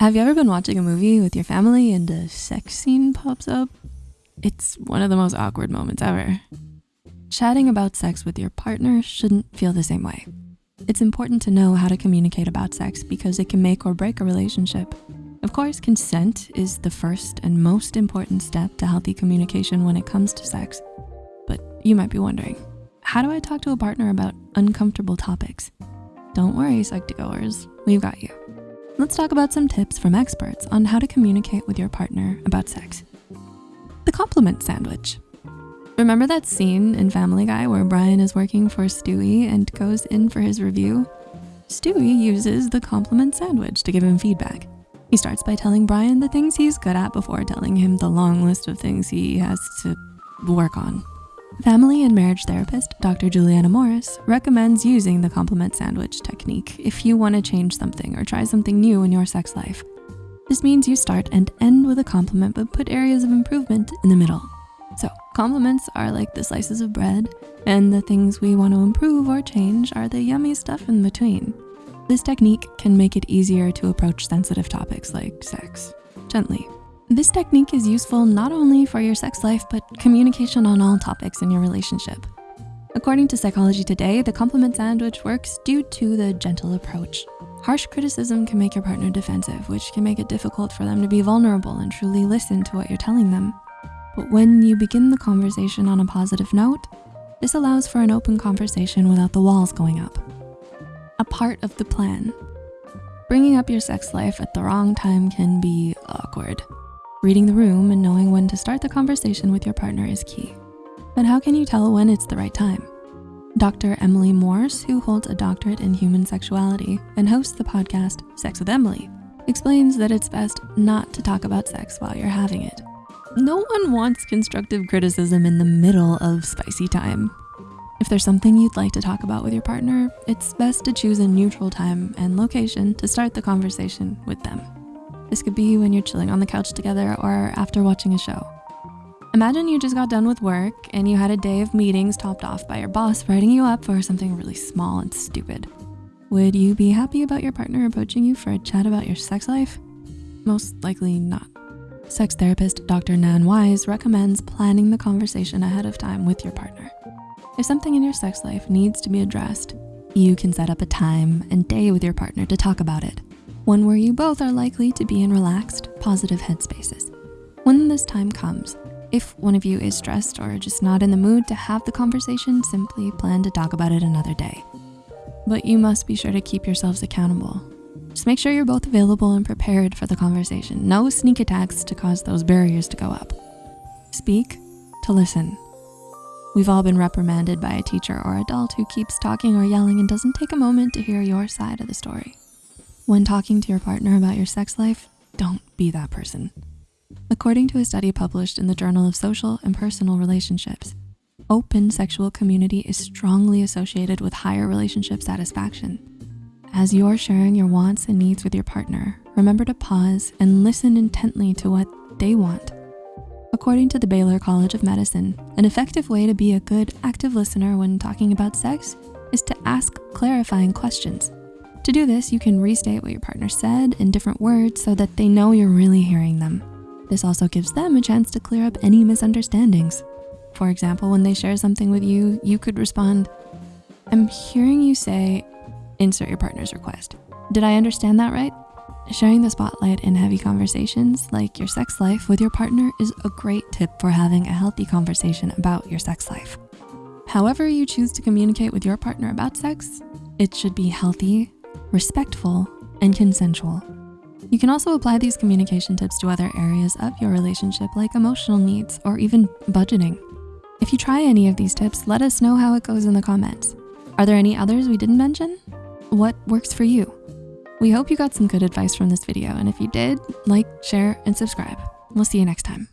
Have you ever been watching a movie with your family and a sex scene pops up? It's one of the most awkward moments ever. Chatting about sex with your partner shouldn't feel the same way. It's important to know how to communicate about sex because it can make or break a relationship. Of course, consent is the first and most important step to healthy communication when it comes to sex. But you might be wondering, how do I talk to a partner about uncomfortable topics? Don't worry, Psych2Goers, we've got you. Let's talk about some tips from experts on how to communicate with your partner about sex. The compliment sandwich. Remember that scene in Family Guy where Brian is working for Stewie and goes in for his review? Stewie uses the compliment sandwich to give him feedback. He starts by telling Brian the things he's good at before telling him the long list of things he has to work on. Family and marriage therapist, Dr. Juliana Morris, recommends using the compliment sandwich technique if you wanna change something or try something new in your sex life. This means you start and end with a compliment, but put areas of improvement in the middle. So compliments are like the slices of bread, and the things we wanna improve or change are the yummy stuff in between. This technique can make it easier to approach sensitive topics like sex gently. This technique is useful not only for your sex life, but communication on all topics in your relationship. According to Psychology Today, the compliment sandwich works due to the gentle approach. Harsh criticism can make your partner defensive, which can make it difficult for them to be vulnerable and truly listen to what you're telling them. But when you begin the conversation on a positive note, this allows for an open conversation without the walls going up. A part of the plan. Bringing up your sex life at the wrong time can be awkward. Reading the room and knowing when to start the conversation with your partner is key. But how can you tell when it's the right time? Dr. Emily Morse, who holds a doctorate in human sexuality and hosts the podcast Sex with Emily, explains that it's best not to talk about sex while you're having it. No one wants constructive criticism in the middle of spicy time. If there's something you'd like to talk about with your partner, it's best to choose a neutral time and location to start the conversation with them. This could be when you're chilling on the couch together or after watching a show. Imagine you just got done with work and you had a day of meetings topped off by your boss writing you up for something really small and stupid. Would you be happy about your partner approaching you for a chat about your sex life? Most likely not. Sex therapist Dr. Nan Wise recommends planning the conversation ahead of time with your partner. If something in your sex life needs to be addressed, you can set up a time and day with your partner to talk about it one where you both are likely to be in relaxed, positive headspaces. When this time comes, if one of you is stressed or just not in the mood to have the conversation, simply plan to talk about it another day. But you must be sure to keep yourselves accountable. Just make sure you're both available and prepared for the conversation. No sneak attacks to cause those barriers to go up. Speak to listen. We've all been reprimanded by a teacher or adult who keeps talking or yelling and doesn't take a moment to hear your side of the story. When talking to your partner about your sex life, don't be that person. According to a study published in the Journal of Social and Personal Relationships, open sexual community is strongly associated with higher relationship satisfaction. As you're sharing your wants and needs with your partner, remember to pause and listen intently to what they want. According to the Baylor College of Medicine, an effective way to be a good active listener when talking about sex is to ask clarifying questions. To do this, you can restate what your partner said in different words so that they know you're really hearing them. This also gives them a chance to clear up any misunderstandings. For example, when they share something with you, you could respond, I'm hearing you say, insert your partner's request. Did I understand that right? Sharing the spotlight in heavy conversations like your sex life with your partner is a great tip for having a healthy conversation about your sex life. However you choose to communicate with your partner about sex, it should be healthy, respectful, and consensual. You can also apply these communication tips to other areas of your relationship like emotional needs or even budgeting. If you try any of these tips, let us know how it goes in the comments. Are there any others we didn't mention? What works for you? We hope you got some good advice from this video, and if you did, like, share, and subscribe. We'll see you next time.